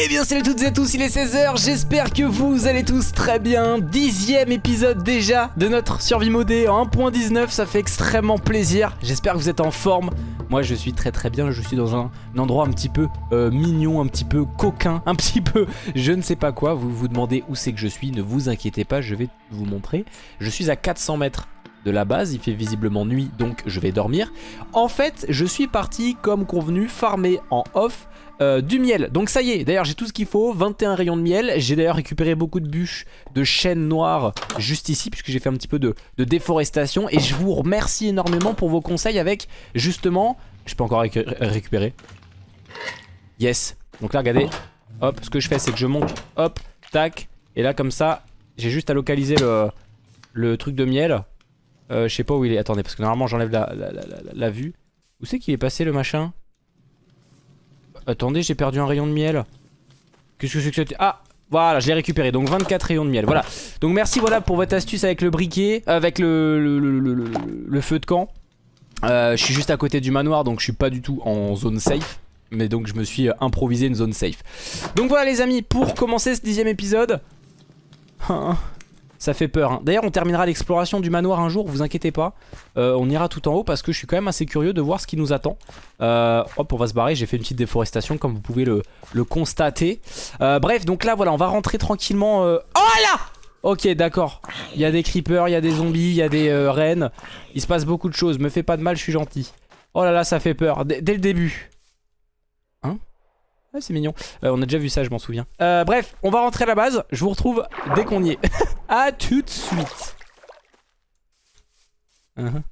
Eh bien salut toutes et à tous, il est 16h, j'espère que vous allez tous très bien. Dixième épisode déjà de notre survie modée en 1.19, ça fait extrêmement plaisir. J'espère que vous êtes en forme. Moi je suis très très bien, je suis dans un, endroit un petit peu euh, mignon, un petit peu coquin Un petit peu je ne sais pas quoi, vous vous demandez où c'est que je suis. Ne vous inquiétez pas, je vais vous montrer. Je suis à 400 mètres de la base, il fait visiblement nuit donc je vais dormir. En fait je suis parti comme convenu farmer en off euh, du miel. Donc ça y est, d'ailleurs j'ai tout ce qu'il faut, 21 rayons de miel. J'ai d'ailleurs récupéré beaucoup de bûches de chêne noir juste ici puisque j'ai fait un petit peu de, déforestation. Et je vous remercie énormément pour vos conseils avec justement... Je peux encore récupérer. Yes. Donc là regardez, hop, ce que je fais c'est que je monte, hop, tac. Et là comme ça, j'ai juste à localiser le, truc de miel. Euh, je sais pas où il est. Attendez, parce que normalement j'enlève la, la vue. Où c'est qu'il est passé le machin? Attendez, j'ai perdu un rayon de miel. Qu'est-ce que c'est que c'était Ah voilà, je l'ai récupéré, donc 24 rayons de miel, voilà. Donc merci voilà pour votre astuce avec le briquet, avec le, feu de camp. Euh, je suis juste à côté du manoir, donc je suis pas du tout en zone safe. Mais donc je me suis improvisé une zone safe. Donc voilà les amis, pour commencer ce dixième épisode... Ça fait peur. Hein. D'ailleurs, on terminera l'exploration du manoir un jour, vous inquiétez pas. Euh, on ira tout en haut parce que je suis quand même assez curieux de voir ce qui nous attend. Euh, hop, on va se barrer. J'ai fait une petite déforestation comme vous pouvez le, constater. Euh, bref, donc là, voilà, on va rentrer tranquillement. Oh là Ok, d'accord. Il y a des creepers, il y a des zombies, il y a des rennes. Il se passe beaucoup de choses. Me fais pas de mal, je suis gentil. Oh là là, ça fait peur. dès le début. Ouais, c'est mignon. Euh, on a déjà vu ça, je m'en souviens. Euh, bref, on va rentrer à la base. Je vous retrouve dès qu'on y est. A tout de suite. Uh-huh.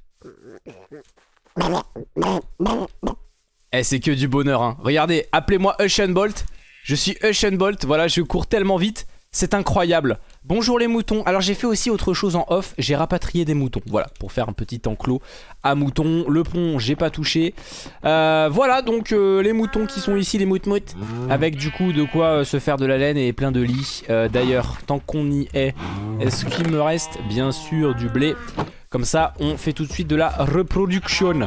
Eh, c'est que du bonheur. Hein. Regardez, appelez-moi Ocean Bolt. Je suis Ocean Bolt. Voilà, je cours tellement vite. C'est incroyable. Bonjour les moutons. Alors j'ai fait aussi autre chose en off. J'ai rapatrié des moutons. Voilà, pour faire un petit enclos à moutons. Le pont, j'ai pas touché. Euh, voilà, donc euh, les moutons qui sont ici, les mout Avec du coup de quoi euh, se faire de la laine et plein de lits. D'ailleurs, tant qu'on y est, est-ce qu'il me reste Bien sûr du blé? Comme ça, on fait tout de suite de la reproduction.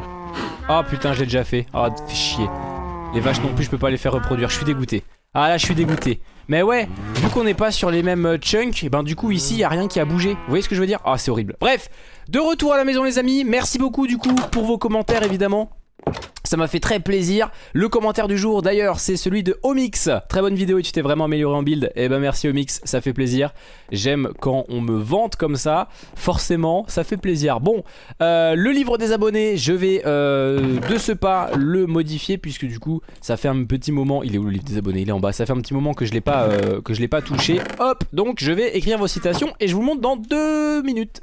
Oh putain, j'ai déjà fait. Oh, fait chier. Les vaches non plus, je peux pas les faire reproduire. Je suis dégoûté. Ah là, je suis dégoûté. Mais ouais, vu qu'on n'est pas sur les mêmes euh, chunks, et eh ben du coup ici il y a rien qui a bougé. Vous voyez ce que je veux dire? Ah c'est horrible. Bref, de retour à la maison les amis. Merci beaucoup du coup pour vos commentaires évidemment. Ça m'a fait très plaisir. Le commentaire du jour d'ailleurs c'est celui de Omix. Très bonne vidéo et tu t'es vraiment amélioré en build. Eh ben merci Omix, ça fait plaisir. J'aime quand on me vante comme ça. Forcément, ça fait plaisir. Bon, euh, le livre des abonnés, je vais euh, de ce pas le modifier puisque du coup ça fait un petit moment. Il est où le livre des abonnés? Il est en bas. Ça fait un petit moment que je l'ai pas, euh, que je l'ai pas touché. Hop, donc je vais écrire vos citations et je vous montre dans deux minutes.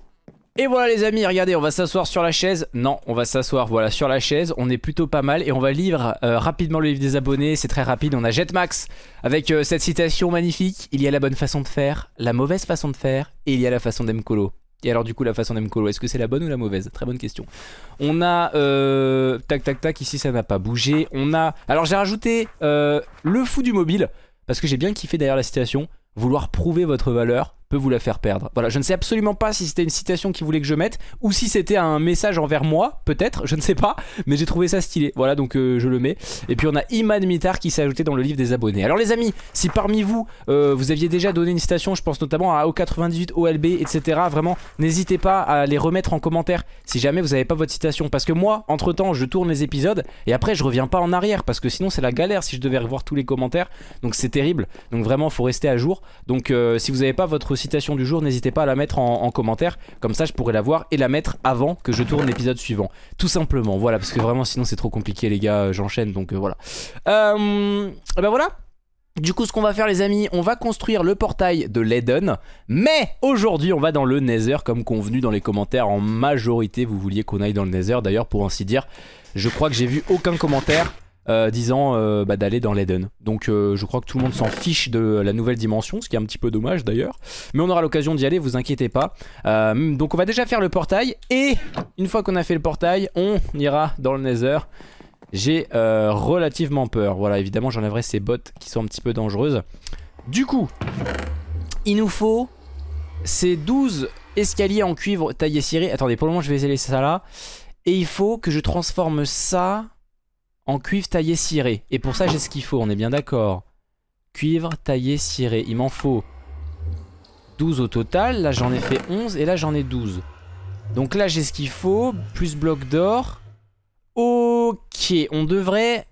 Et voilà les amis, regardez, on va s'asseoir sur la chaise. Non, on va s'asseoir voilà sur la chaise. On est plutôt pas mal et on va lire euh, rapidement le livre des abonnés. C'est très rapide. On a Jetmax avec euh, cette citation magnifique. Il y a la bonne façon de faire, la mauvaise façon de faire et il y a la façon d'Emcolo. Et alors du coup la façon d'Emcolo, est-ce que c'est la bonne ou la mauvaise? Très bonne question. On a... Euh, tac tac tac, ici ça n'a pas bougé. On a... Alors j'ai rajouté le fou du mobile parce que j'ai bien kiffé derrière la citation. Vouloir prouver votre valeur peut vous la faire perdre. Voilà, je ne sais absolument pas si c'était une citation qu'il voulait que je mette ou si c'était un message envers moi, peut-être, je ne sais pas, mais j'ai trouvé ça stylé. Voilà, donc euh, je le mets. Et puis on a Iman Mitar qui s'est ajouté dans le livre des abonnés. Alors les amis, si parmi vous, euh, vous aviez déjà donné une citation, je pense notamment à O98, OLB, etc. Vraiment, n'hésitez pas à les remettre en commentaire si jamais vous n'avez pas votre citation. Parce que moi, entre temps, je tourne les épisodes et après je reviens pas en arrière parce que sinon c'est la galère si je devais revoir tous les commentaires. Donc c'est terrible. Donc vraiment, faut rester à jour. Donc euh, si vous n'avez pas votre citation du jour, n'hésitez pas à la mettre en, commentaire. Comme ça, je pourrais la voir et la mettre avant que je tourne l'épisode suivant. Tout simplement, voilà, parce que vraiment, sinon c'est trop compliqué, les gars. J'enchaîne, donc euh, voilà. Euh, ben voilà. Du coup, ce qu'on va faire, les amis, on va construire le portail de l'Eden. Mais aujourd'hui, on va dans le Nether, comme convenu dans les commentaires. En majorité, vous vouliez qu'on aille dans le Nether. D'ailleurs, pour ainsi dire, je crois que j'ai vu aucun commentaire euh, disant euh, bah, d'aller dans l'Eden. Donc euh, je crois que tout le monde s'en fiche de la nouvelle dimension, ce qui est un petit peu dommage d'ailleurs. Mais on aura l'occasion d'y aller, vous inquiétez pas. donc on va déjà faire le portail et une fois qu'on a fait le portail, on ira dans le Nether. J'ai relativement peur. Voilà, évidemment j'enlèverai ces bottes qui sont un petit peu dangereuses. Du coup, il nous faut ces 12 escaliers en cuivre taillé ciré. Attendez, pour le moment je vais laisser ça là. Et il faut que je transforme ça en cuivre taillé ciré. Et pour ça j'ai ce qu'il faut, on est bien d'accord. cuivre taillé ciré. Il m'en faut 12 au total. Là, j'en ai fait 11 et là, j'en ai 12. Donc là, j'ai ce qu'il faut. Plus bloc d'or. Ok, on devrait...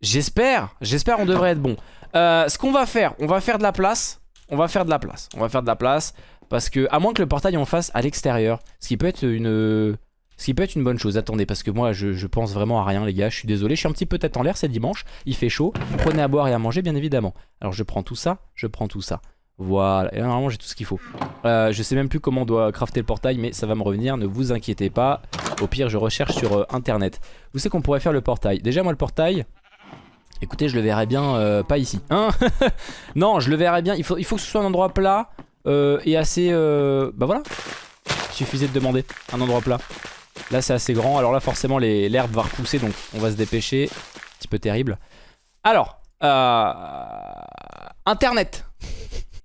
J'espère, j'espère on devrait être bon. Euh, ce qu'on va faire, on va faire de la place. On va faire de la place. On va faire de la place. Parce que, à moins que le portail en fasse à l'extérieur. Ce qui peut être une... Ce qui peut être une bonne chose. Attendez, parce que moi, je, pense vraiment à rien, les gars. Je suis désolé. Je suis un petit peu tête en l'air, c'est dimanche. Il fait chaud. Prenez à boire et à manger, bien évidemment. Alors, je prends tout ça. Je prends tout ça. Voilà. Et normalement, j'ai tout ce qu'il faut. Euh, je sais même plus comment on doit crafter le portail, mais ça va me revenir. Ne vous inquiétez pas. Au pire, je recherche sur euh, Internet. Vous savez qu'on pourrait faire le portail. Déjà, moi, le portail... Écoutez, je le verrais bien euh, pas ici. Hein? Non, je le verrais bien. Il faut, il faut que ce soit un endroit plat et assez... Bah voilà. Il suffisait de demander un endroit plat. Là c'est assez grand, alors là forcément l'herbe va repousser donc on va se dépêcher. Un petit peu terrible. Alors, euh, Internet.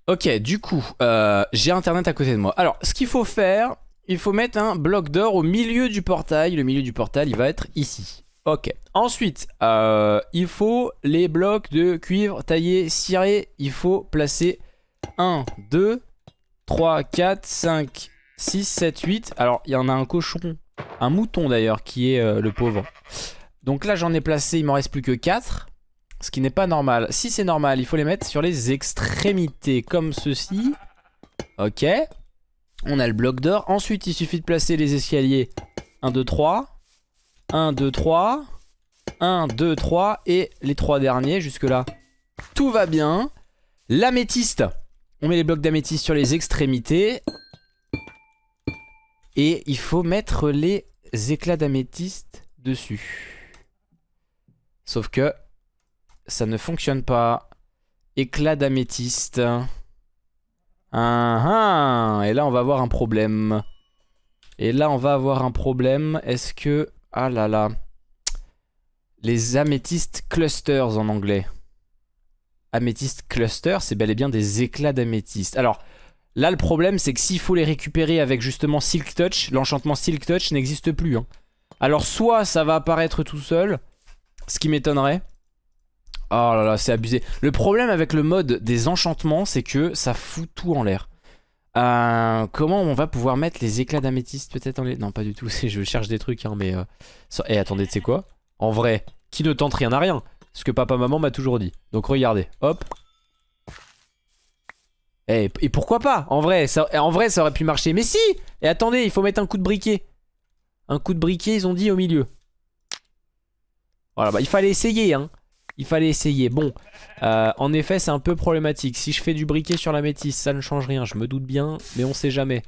ok, du coup, euh, j'ai Internet à côté de moi. Alors, ce qu'il faut faire, il faut mettre un bloc d'or au milieu du portail. Le milieu du portail, il va être ici. Ok. Ensuite, euh, il faut les blocs de cuivre taillés, cirés. Il faut placer 1, 2, 3, 4, 5, 6, 7, 8. Alors, il y en a un cochon un mouton d'ailleurs qui est euh, le pauvre. Donc là j'en ai placé, il m'en reste plus que 4. Ce qui n'est pas normal. Si c'est normal, il faut les mettre sur les extrémités comme ceci. Ok. On a le bloc d'or. Ensuite, il suffit de placer les escaliers. 1, 2, 3. 1, 2, 3. 1, 2, 3. Et les trois derniers jusque là. Tout va bien. L'améthyste. On met les blocs d'améthyste sur les extrémités. Et il faut mettre les éclats d'améthyste dessus. Sauf que ça ne fonctionne pas. Éclats d'améthyste. Ah, ah, et là on va avoir un problème. Et là on va avoir un problème. Est-ce que... Ah là là. Les améthystes clusters en anglais. Améthyste cluster, c'est bel et bien des éclats d'améthyste. Alors, Là, le problème, c'est que s'il faut les récupérer avec justement Silk Touch, l'enchantement Silk Touch n'existe plus. Hein. Alors, soit ça va apparaître tout seul, ce qui m'étonnerait. Oh là là, c'est abusé. Le problème avec le mode des enchantements, c'est que ça fout tout en l'air. Euh, comment on va pouvoir mettre les éclats d'améthyste peut-être en les... Non, pas du tout, je cherche des trucs, hein, mais... Euh... Eh, attendez, tu sais quoi? En vrai, qui ne tente rien à rien? Ce que papa-maman m'a toujours dit. Donc regardez, hop, et, eh, et, pourquoi pas? En vrai, ça, en vrai, ça aurait pu marcher. Mais si Et attendez, il faut mettre un coup de briquet. Un coup de briquet, ils ont dit au milieu. Voilà, bah il fallait essayer, hein. Il fallait essayer. Bon, euh, en effet, c'est un peu problématique. Si je fais du briquet sur la métisse, ça ne change rien. Je me doute bien, mais on sait jamais.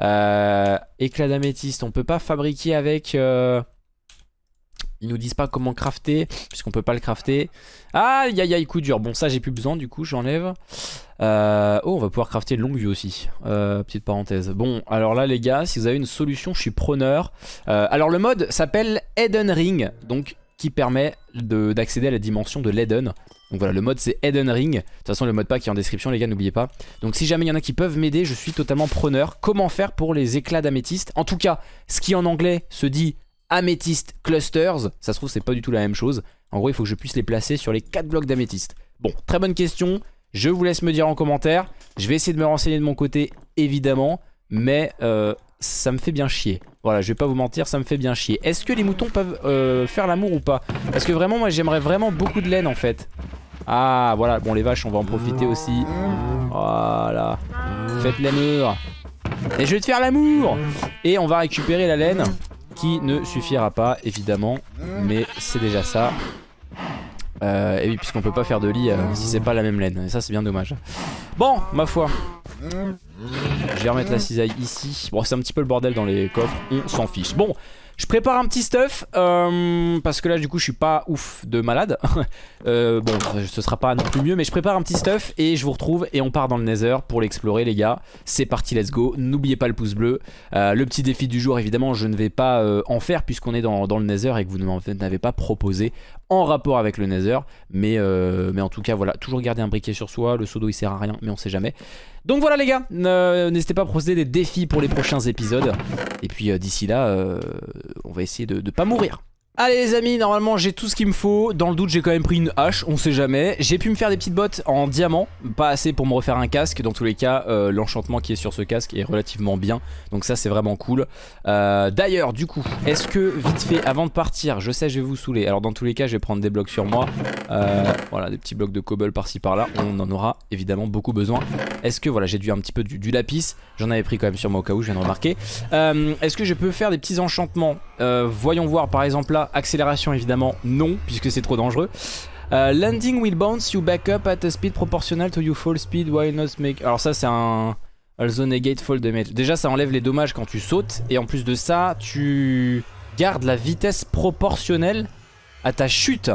Euh, éclat d'améthyste, on peut pas fabriquer avec... Euh, ils nous disent pas comment crafter, puisqu'on peut pas le crafter. Aïe aïe aïe, coup dur. Bon, ça j'ai plus besoin, du coup, j'enlève. Euh, oh, on va pouvoir crafter longue vue aussi. Euh, petite parenthèse. Bon, alors là, les gars, si vous avez une solution, je suis preneur. Euh, alors, le mode s'appelle Eden Ring, donc qui permet d'accéder à la dimension de l'Eden. Donc voilà, le mode c'est Eden Ring. De toute façon, le mode pack est en description, les gars, n'oubliez pas. Donc si jamais il y en a qui peuvent m'aider, je suis totalement preneur. Comment faire pour les éclats d'améthyste? En tout cas, ce qui en anglais se dit améthyste clusters, ça se trouve, c'est pas du tout la même chose. En gros, il faut que je puisse les placer sur les 4 blocs d'améthyste. Bon, très bonne question. Je vous laisse me dire en commentaire. Je vais essayer de me renseigner de mon côté, évidemment. Mais euh, ça me fait bien chier. Voilà, je vais pas vous mentir, ça me fait bien chier. Est-ce que les moutons peuvent euh, faire l'amour ou pas? Parce que vraiment, moi, j'aimerais vraiment beaucoup de laine, en fait. Ah, voilà. Bon, les vaches, on va en profiter aussi. Voilà. Faites l'amour. Et je vais te faire l'amour Et on va récupérer la laine, qui ne suffira pas, évidemment. Mais c'est déjà ça. Euh, et oui, puisqu'on peut pas faire de lit euh, si c'est pas la même laine. Et ça, c'est bien dommage. Bon, ma foi. Je vais remettre la cisaille ici. Bon, c'est un petit peu le bordel dans les coffres. On s'en fiche. Bon, je prépare un petit stuff euh, parce que là du coup je suis pas ouf de malade. euh, bon ce sera pas non plus mieux mais je prépare un petit stuff et je vous retrouve et on part dans le nether pour l'explorer les gars. C'est parti let's go. N'oubliez pas le pouce bleu. Euh, le petit défi du jour évidemment je ne vais pas en faire puisqu'on est dans, dans, le nether et que vous ne m'avez pas proposé en rapport avec le nether. Mais, euh, mais en tout cas voilà toujours garder un briquet sur soi. Le seau d'eau il sert à rien mais on sait jamais. Donc voilà les gars, n'hésitez pas à procéder des défis pour les prochains épisodes. Et puis d'ici là, on va essayer de pas mourir. Allez les amis, normalement j'ai tout ce qu'il me faut. Dans le doute j'ai quand même pris une hache, on sait jamais. J'ai pu me faire des petites bottes en diamant, pas assez pour me refaire un casque. Dans tous les cas, euh, l'enchantement qui est sur ce casque est relativement bien. Donc ça c'est vraiment cool. Euh, D'ailleurs, du coup, est-ce que vite fait, avant de partir, je sais je vais vous saouler. Alors dans tous les cas, je vais prendre des blocs sur moi. Euh, voilà, des petits blocs de cobble par-ci par-là. On en aura évidemment beaucoup besoin. Est-ce que, voilà, j'ai dû un petit peu du, lapis? J'en avais pris quand même sur moi au cas où, je viens de remarquer. Est-ce que je peux faire des petits enchantements? Voyons voir par exemple là accélération évidemment non puisque c'est trop dangereux. Euh, landing will bounce you back up at a speed proportional to your fall speed while not make... Alors ça c'est un... Also negate fall damage. Déjà ça enlève les dommages quand tu sautes et en plus de ça tu gardes la vitesse proportionnelle à ta chute.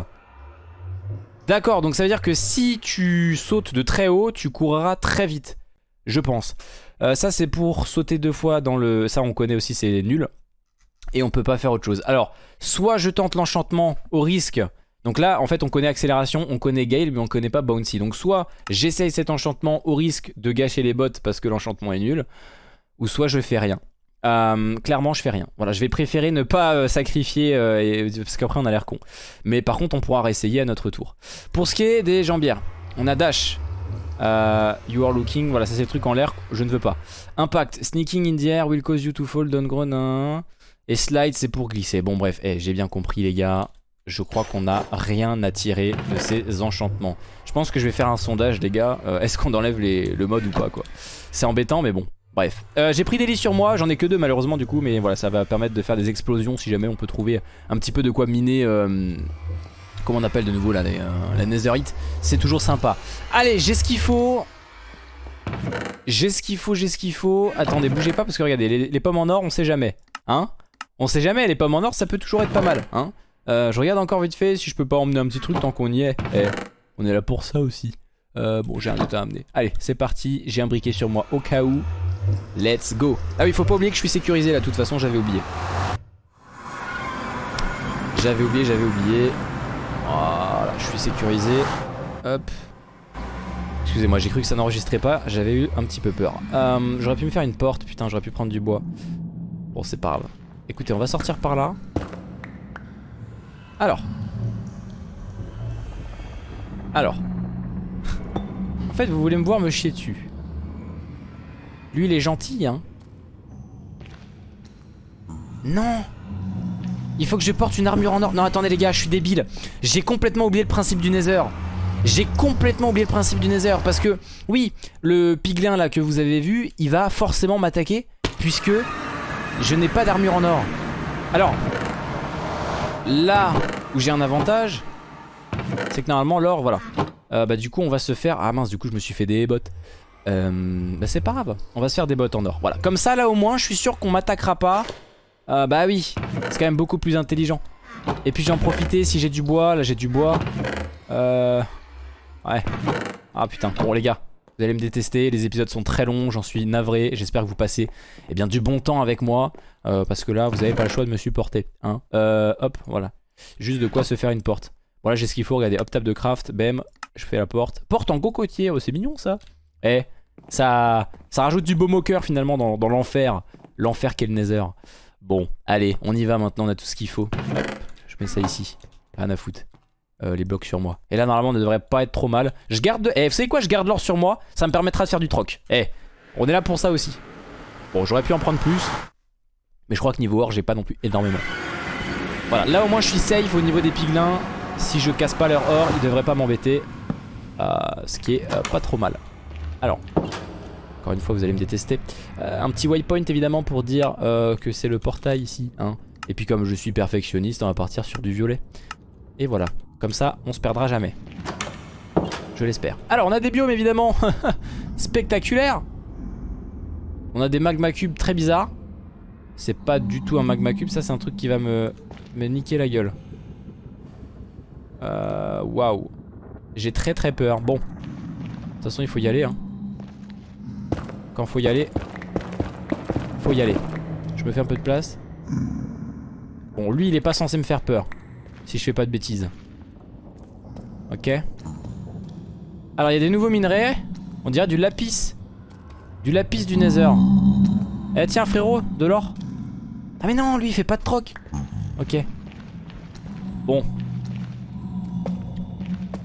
D'accord donc ça veut dire que si tu sautes de très haut tu courras très vite. Je pense. Euh, ça c'est pour sauter deux fois dans le... Ça on connaît aussi c'est nul et on peut pas faire autre chose. Alors, soit je tente l'enchantement au risque. Donc là, en fait, on connaît accélération, on connaît Gale, mais on connaît pas Bouncy. Donc soit j'essaye cet enchantement au risque de gâcher les bottes parce que l'enchantement est nul, ou soit je fais rien. Euh, clairement, je fais rien. Voilà, je vais préférer ne pas euh, sacrifier euh, parce qu'après on a l'air con. Mais par contre, on pourra réessayer à notre tour. Pour ce qui est des jambières, on a dash. you are looking, voilà, ça c'est le truc en l'air, je ne veux pas. Impact, sneaking in the air will cause you to fall, don't groan. Et slide c'est pour glisser. Bon bref, eh, j'ai bien compris les gars. Je crois qu'on n'a rien à tirer de ces enchantements. Je pense que je vais faire un sondage les gars. Euh, est-ce qu'on enlève le mode ou pas quoi? C'est embêtant mais bon. Bref, euh, j'ai pris des lits sur moi, j'en ai que deux malheureusement du coup, mais voilà, ça va permettre de faire des explosions si jamais on peut trouver un petit peu de quoi miner, euh, comment on appelle de nouveau là, la netherite, c'est toujours sympa. Allez, j'ai ce qu'il faut, j'ai ce qu'il faut, j'ai ce qu'il faut, attendez, bougez pas parce que regardez, les, les pommes en or, on sait jamais, hein? On sait jamais, les pommes en or ça peut toujours être pas mal hein. Euh, Je regarde encore vite fait si je peux pas emmener un petit truc tant qu'on y est. Eh, on est là pour ça aussi. Euh, Bon j'ai un autre à amener. Allez c'est parti, j'ai un briquet sur moi au cas où. Let's go. Ah oui faut pas oublier que je suis sécurisé là, de toute façon j'avais oublié. J'avais oublié, j'avais oublié. Voilà, je suis sécurisé. Hop. Excusez-moi, j'ai cru que ça n'enregistrait pas, j'avais eu un petit peu peur. Euh, j'aurais pu me faire une porte, putain, j'aurais pu prendre du bois. Bon, c'est pas grave. Écoutez, on va sortir par là. Alors. Alors. en fait, vous voulez me voir me chier dessus. Lui, il est gentil, hein. Non Il faut que je porte une armure en or. Non, attendez les gars, je suis débile. J'ai complètement oublié le principe du Nether. J'ai complètement oublié le principe du Nether parce que, oui, le piglin là que vous avez vu, il va forcément m'attaquer puisque je n'ai pas d'armure en or. Alors, là où j'ai un avantage, c'est que normalement l'or, voilà. Euh, bah du coup on va se faire... Ah mince, du coup je me suis fait des bottes. Euh, bah c'est pas grave, on va se faire des bottes en or. Voilà, comme ça là au moins je suis sûr qu'on m'attaquera pas. Euh, bah oui, c'est quand même beaucoup plus intelligent. Et puis j'en profiter si j'ai du bois, là j'ai du bois. Euh... Ouais. Ah putain, bon les gars, vous allez me détester, les épisodes sont très longs, j'en suis navré. J'espère que vous passez eh bien, du bon temps avec moi. Euh, parce que là, vous n'avez pas le choix de me supporter. Hein. Euh, hop, voilà. Juste de quoi se faire une porte. Voilà, j'ai ce qu'il faut. Regardez, hop, table de craft, bam, je fais la porte. Porte en cocotier, oh, c'est mignon ça. Eh, ça, ça rajoute du beau moqueur finalement dans, l'enfer. L'enfer qu'est le nether. Bon, allez, on y va maintenant, on a tout ce qu'il faut. Je mets ça ici. Rien à foutre. Euh, les blocs sur moi. Et là normalement on ne devrait pas être trop mal. Je garde... Eh vous savez quoi Je garde l'or sur moi. Ça me permettra de faire du troc. Eh on est là pour ça aussi. Bon j'aurais pu en prendre plus. Mais je crois que niveau or j'ai pas non plus énormément. Voilà là au moins je suis safe au niveau des piglins. Si je casse pas leur or ils devraient pas m'embêter. Euh, ce qui est euh, pas trop mal. Alors encore une fois vous allez me détester. un petit waypoint évidemment pour dire que c'est le portail ici. Hein. Et puis comme je suis perfectionniste on va partir sur du violet. Et voilà. Comme ça, on se perdra jamais. Je l'espère. Alors, on a des biomes évidemment spectaculaires. On a des magma cubes très bizarres. C'est pas du tout un magma cube, ça c'est un truc qui va me, me niquer la gueule. Euh, waouh. J'ai très très peur. Bon. De toute façon, il faut y aller. Hein. Quand faut y aller, faut y aller. Je me fais un peu de place. Bon, lui, il est pas censé me faire peur. Si je fais pas de bêtises. Ok. Alors il y a des nouveaux minerais. On dirait du lapis. Du lapis du nether. Eh tiens frérot, de l'or. Ah mais non, lui il fait pas de troc. Ok. Bon.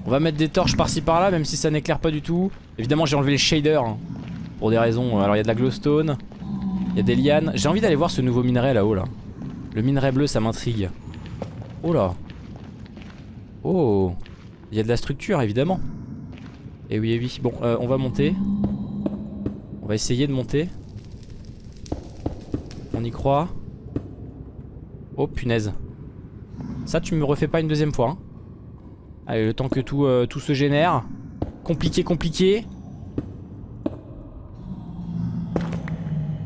On va mettre des torches par-ci par-là, même si ça n'éclaire pas du tout. Évidemment, j'ai enlevé les shaders. hein, pour des raisons. Alors, il y a de la glowstone. Il y a des lianes. J'ai envie d'aller voir ce nouveau minerai là-haut, là. Le minerai bleu, ça m'intrigue. Oh là. Oh. Il y a de la structure, évidemment. Et oui, et oui. Bon, euh, on va monter. On va essayer de monter. On y croit. Oh punaise. Ça tu me refais pas une deuxième fois. hein. Allez le temps que tout, euh, tout se génère. Compliqué compliqué.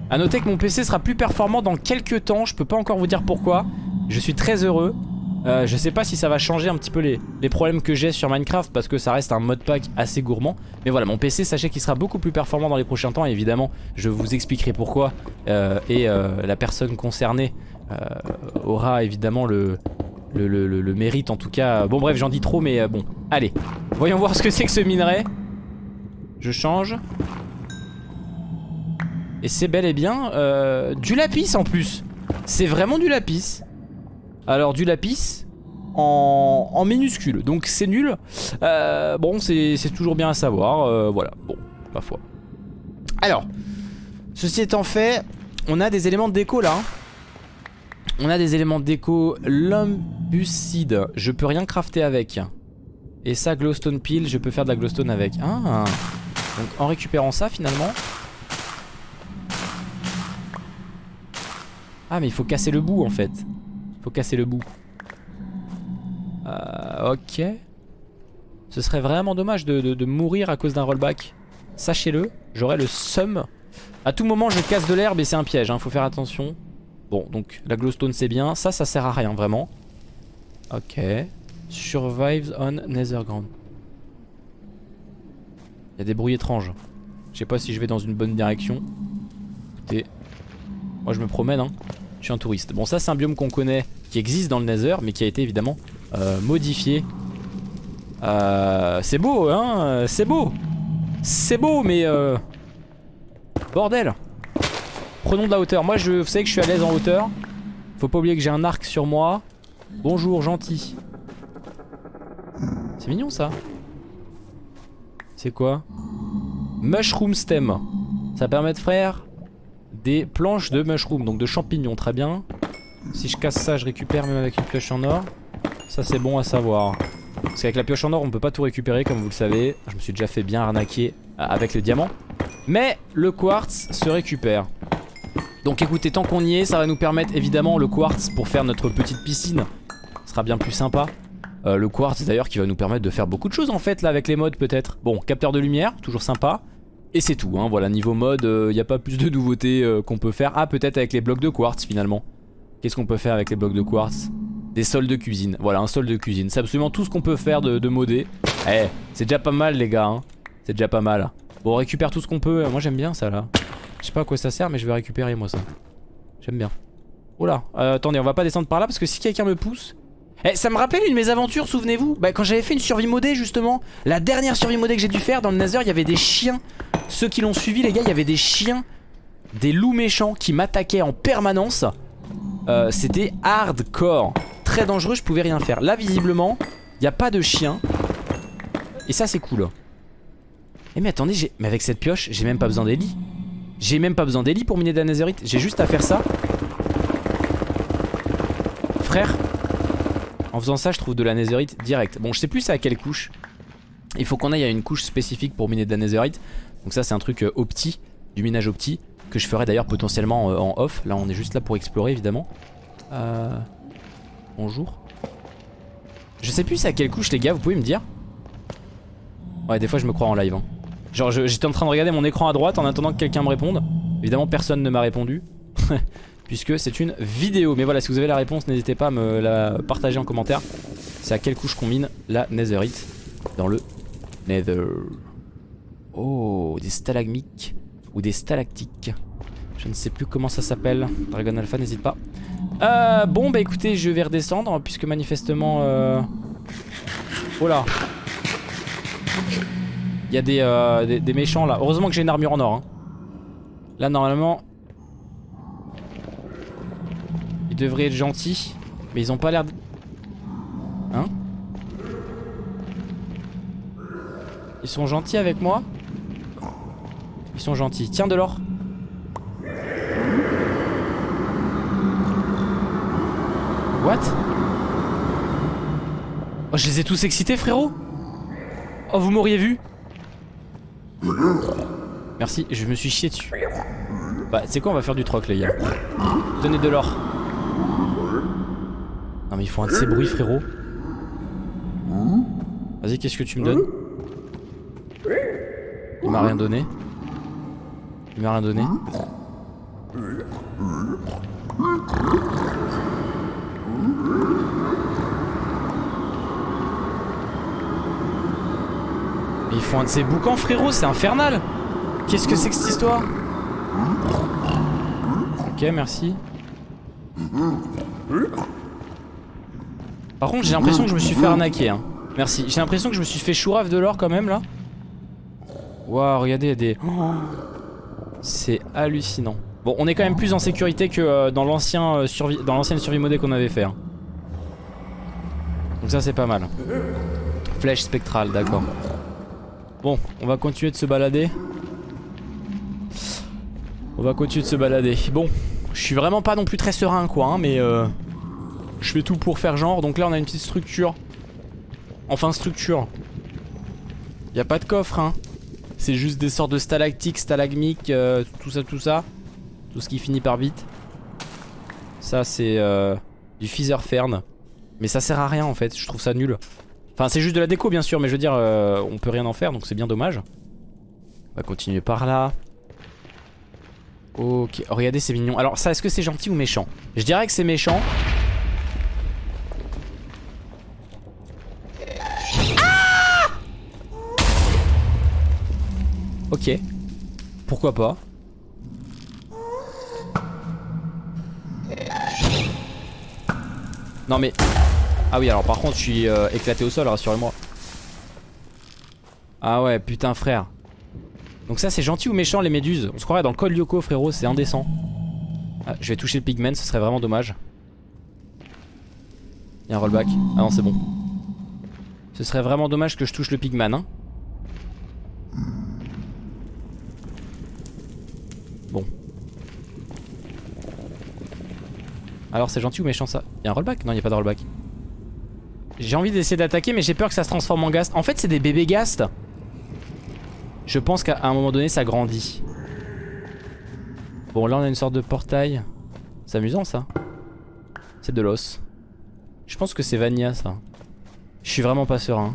A noter que mon PC sera plus performant dans quelques temps. Je peux pas encore vous dire pourquoi. Je suis très heureux. Euh, je sais pas si ça va changer un petit peu les, problèmes que j'ai sur Minecraft parce que ça reste un modpack assez gourmand. Mais voilà, mon PC, sachez qu'il sera beaucoup plus performant dans les prochains temps. Et évidemment, je vous expliquerai pourquoi. Euh, et euh, la personne concernée aura évidemment le, mérite en tout cas. Bon bref, j'en dis trop, mais bon. Allez, voyons voir ce que c'est que ce minerai. Je change. Et c'est bel et bien du lapis en plus. C'est vraiment du lapis. Alors du lapis en, minuscule, donc c'est nul. Euh, bon, c'est toujours bien à savoir. euh, voilà, bon, ma foi. Alors, ceci étant fait, on a des éléments de déco là. hein. On a des éléments de déco. Lumbucide, je peux rien crafter avec. Et ça, glowstone pile, je peux faire de la glowstone avec. Ah Donc en récupérant ça finalement. Ah mais il faut casser le bout en fait. Faut casser le bout. Euh, ok. Ce serait vraiment dommage de, de- mourir à cause d'un rollback. Sachez-le, j'aurai le seum. À tout moment je casse de l'herbe et c'est un piège, hein, faut faire attention. Bon, donc la glowstone c'est bien. Ça, ça sert à rien vraiment. Ok. Survives on Netherground. Il y a des bruits étranges. Je sais pas si je vais dans une bonne direction. Écoutez, moi je me promène, hein. Je suis un touriste. Bon, ça c'est un biome qu'on connaît, qui existe dans le Nether, mais qui a été évidemment euh, modifié. Euh, c'est beau, hein C'est beau C'est beau, mais... Euh... Bordel Prenons de la hauteur. Moi, je, vous savez que je suis à l'aise en hauteur. Faut pas oublier que j'ai un arc sur moi. Bonjour, gentil. C'est mignon, ça. C'est quoi? Mushroom stem. Ça permet de faire des planches de mushroom, donc de champignons, très bien. Si je casse ça, je récupère même avec une pioche en or. Ça, c'est bon à savoir. Parce qu'avec la pioche en or, on peut pas tout récupérer, comme vous le savez. Je me suis déjà fait bien arnaquer euh, avec le diamant. Mais le quartz se récupère. Donc écoutez, tant qu'on y est, ça va nous permettre évidemment le quartz pour faire notre petite piscine. Ce sera bien plus sympa. Euh, le quartz d'ailleurs qui va nous permettre de faire beaucoup de choses en fait là avec les modes peut-être. Bon, capteur de lumière, toujours sympa. Et c'est tout, hein, voilà, niveau mode, il n'y a pas plus de nouveautés euh, qu'on peut faire. Ah, peut-être avec les blocs de quartz finalement. Qu'est-ce qu'on peut faire avec les blocs de quartz? Des sols de cuisine, voilà, un sol de cuisine. C'est absolument tout ce qu'on peut faire de, de modé. Eh, c'est déjà pas mal les gars, hein. c'est déjà pas mal. Bon, on récupère tout ce qu'on peut, moi j'aime bien ça là. Je sais pas à quoi ça sert, mais je vais récupérer moi ça. J'aime bien. Oh là, euh, attendez, on va pas descendre par là parce que si quelqu'un me pousse... Eh, ça me rappelle une de mes aventures, souvenez-vous? Bah quand j'avais fait une survie modée justement La dernière survie modée que j'ai dû faire dans le Nether, il y avait des chiens Ceux qui l'ont suivi les gars, il y avait des chiens Des loups méchants qui m'attaquaient en permanence. Euh, C'était hardcore. Très dangereux, je pouvais rien faire. Là visiblement, il n'y a pas de chiens Et ça c'est cool. Eh mais attendez, mais avec cette pioche, j'ai même pas besoin des lits. J'ai même pas besoin des lits pour miner de la netherite J'ai juste à faire ça. Frère en faisant ça, je trouve de la netherite direct. Bon, je sais plus à quelle couche. Il faut qu'on aille à une couche spécifique pour miner de la netherite. Donc ça, c'est un truc euh, opti, du minage opti, que je ferai d'ailleurs potentiellement euh, en off. Là, on est juste là pour explorer, évidemment. Euh... Bonjour. Je sais plus c'est à quelle couche, les gars, vous pouvez me dire? Ouais, des fois, je me crois en live. hein. Genre, j'étais en train de regarder mon écran à droite en attendant que quelqu'un me réponde. Évidemment, personne ne m'a répondu. puisque c'est une vidéo. Mais voilà, si vous avez la réponse, n'hésitez pas à me la partager en commentaire. C'est à quelle couche qu'on mine la netherite dans le nether. Oh, des stalagmiques ou des stalactiques. Je ne sais plus comment ça s'appelle. Dragon Alpha, n'hésite pas. Euh, bon, bah écoutez, je vais redescendre puisque manifestement... Euh... Oh là Il y a des, euh, des, méchants là. Heureusement que j'ai une armure en or. Hein. Là, normalement... Ils devraient être gentils. Mais ils ont pas l'air... De... Hein? Ils sont gentils avec moi? Ils sont gentils. Tiens de l'or. What? Oh, je les ai tous excités, frérot Oh, vous m'auriez vu Merci, je me suis chié dessus. Bah, c'est quoi, on va faire du troc, les gars? Donnez de l'or. Non, mais il faut un de ces bruits, frérot. Vas-y, qu'est-ce que tu me donnes? Il m'a rien donné. Il m'a rien donné. Mais il faut un de ces boucans, frérot, c'est infernal Qu'est-ce que c'est que cette histoire Ok, merci. Par contre, j'ai l'impression que je me suis fait arnaquer. Hein. Merci. J'ai l'impression que je me suis fait chourave de l'or quand même là. Waouh, regardez, il y a des... C'est hallucinant. Bon, on est quand même plus en sécurité que euh, euh, survie, dans l'ancienne survie modée qu'on avait fait. hein. Donc ça c'est pas mal. Flèche spectrale, d'accord. Bon, on va continuer de se balader. On va continuer de se balader. Bon, je suis vraiment pas non plus très serein quoi, hein, mais euh, je fais tout pour faire genre. Donc là on a une petite structure. Enfin structure. Y a pas de coffre hein. C'est juste des sortes de stalactiques, stalagmiques, euh, tout ça, tout ça. Tout ce qui finit par vite. Ça c'est euh, du Feather Fern. Mais ça sert à rien en fait, je trouve ça nul. Enfin c'est juste de la déco bien sûr, mais je veux dire euh, on peut rien en faire donc c'est bien dommage. On va continuer par là. Ok, oh, regardez c'est mignon. Alors ça est-ce que c'est gentil ou méchant? Je dirais que c'est méchant. Ok, pourquoi pas. Non mais... Ah oui alors par contre je suis euh, éclaté au sol rassurez-moi. Ah ouais putain frère. Donc ça c'est gentil ou méchant les méduses? On se croirait dans le col Lyoko frérot c'est indécent. Ah, Je vais toucher le pigment ce serait vraiment dommage. Il y a un rollback. Ah non c'est bon. Ce serait vraiment dommage que je touche le pigman hein Alors c'est gentil ou méchant ça Y'a un rollback? Non y'a pas de rollback. J'ai envie d'essayer d'attaquer mais j'ai peur que ça se transforme en ghast En fait c'est des bébés ghast Je pense qu'à un moment donné ça grandit. Bon là on a une sorte de portail. C'est amusant ça. C'est de l'os. Je pense que c'est Vania ça. Je suis vraiment pas serein.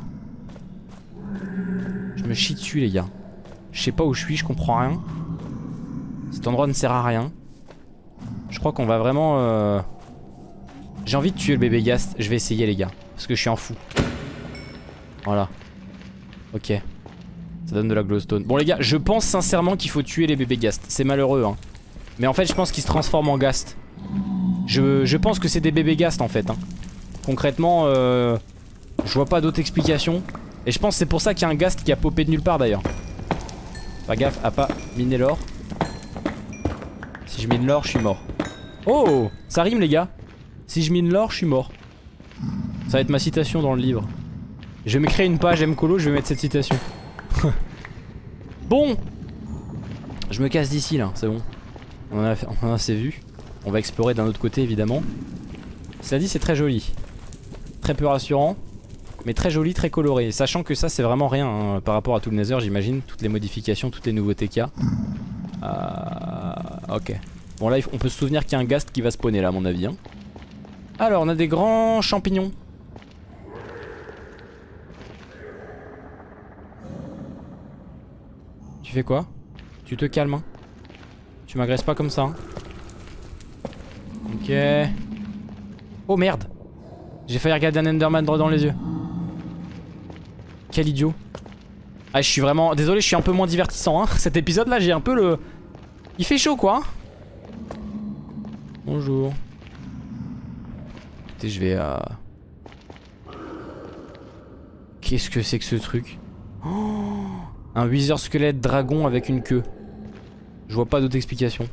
Je me chie dessus les gars. Je sais pas où je suis je comprends rien. Cet endroit ne sert à rien je crois qu'on va vraiment... Euh... J'ai envie de tuer le bébé Gast. Je vais essayer les gars. Parce que je suis en fou. Voilà. Ok. Ça donne de la glowstone. Bon les gars, je pense sincèrement qu'il faut tuer les bébés Gast. C'est malheureux hein. Mais en fait je pense qu'ils se transforment en Gast. Je, je pense que c'est des bébés Gast en fait. Hein. Concrètement, euh, je vois pas d'autre explication. Et je pense que c'est pour ça qu'il y a un Gast qui a popé de nulle part d'ailleurs. Pas gaffe à pas miner l'or. Si je mine l'or, je suis mort. Oh Ça rime les gars Si je mine l'or, je suis mort. Ça va être ma citation dans le livre. Je vais me créer une page MColo, je vais mettre cette citation. bon Je me casse d'ici là, c'est bon. On en, a, on a assez vu. On va explorer d'un autre côté évidemment. Cela dit c'est très joli. Très peu rassurant. Mais très joli, très coloré. Sachant que ça c'est vraiment rien hein, par rapport à tout le Nether j'imagine. Toutes les modifications, toutes les nouveautés qu'il y a. Euh, ok. Bon là on peut se souvenir qu'il y a un ghast qui va spawner là à mon avis. Hein. Alors on a des grands champignons. Tu fais quoi? Tu te calmes. Hein. Tu m'agresses pas comme ça. Hein. Ok. Oh merde. J'ai failli regarder un Enderman droit dans les yeux. Quel idiot. Ah je suis vraiment... Désolé je suis un peu moins divertissant hein. Cet épisode là j'ai un peu le... Il fait chaud quoi Bonjour. Écoutez, je vais à... Qu'est-ce que c'est que ce truc oh, Un Wither squelette dragon avec une queue. Je vois pas d'autre explication.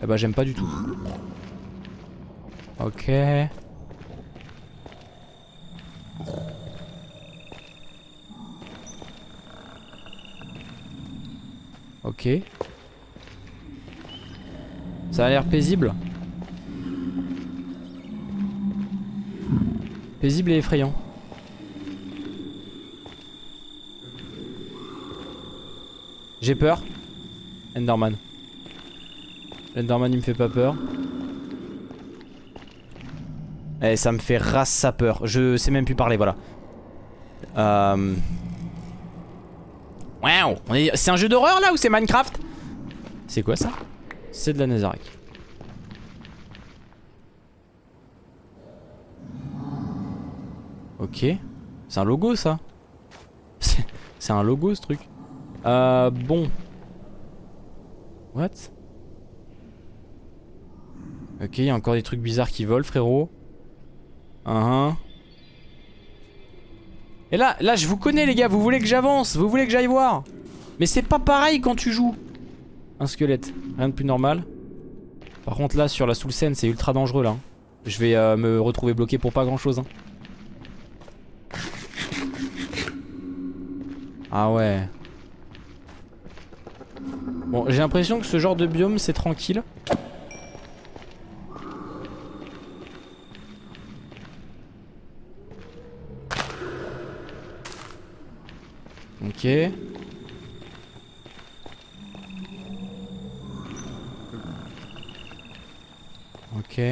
Ah bah j'aime pas du tout. Ok. Ok. Ça a l'air paisible. Paisible et effrayant. J'ai peur. Enderman. Enderman il me fait pas peur. Eh ça me fait race sa peur. Je sais même plus parler voilà. Euh... Wow C'est un jeu d'horreur là ou c'est Minecraft? C'est quoi ça? C'est de la Nazareth. Ok. C'est un logo ça C'est un logo ce truc. Euh, bon. What? Ok, il y a encore des trucs bizarres qui volent, frérot. Uh -huh. Et là, là, je vous connais, les gars. Vous voulez que j'avance Vous voulez que j'aille voir Mais c'est pas pareil quand tu joues. Un squelette. Rien de plus normal. Par contre, là, sur la soul scène, c'est ultra dangereux, là. Je vais euh, me retrouver bloqué pour pas grand-chose. Hein. Ah ouais. Bon, j'ai l'impression que ce genre de biome, c'est tranquille. Ok. Ok.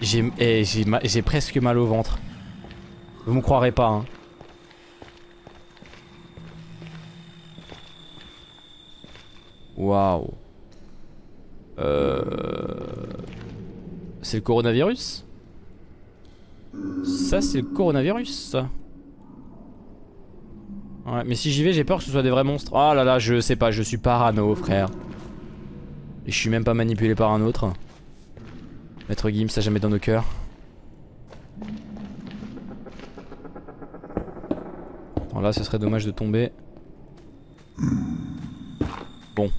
J'ai eh, j'ai presque mal au ventre. Vous me croirez pas, hein. Waouh. Euh... C'est le coronavirus? Ça, c'est le coronavirus. Ouais, mais si j'y vais, j'ai peur que ce soit des vrais monstres. Oh là là, je sais pas, je suis parano, frère. Et je suis même pas manipulé par un autre. Maître Gims, ça jamais dans nos cœurs. Bon, là, ce serait dommage de tomber. Bon.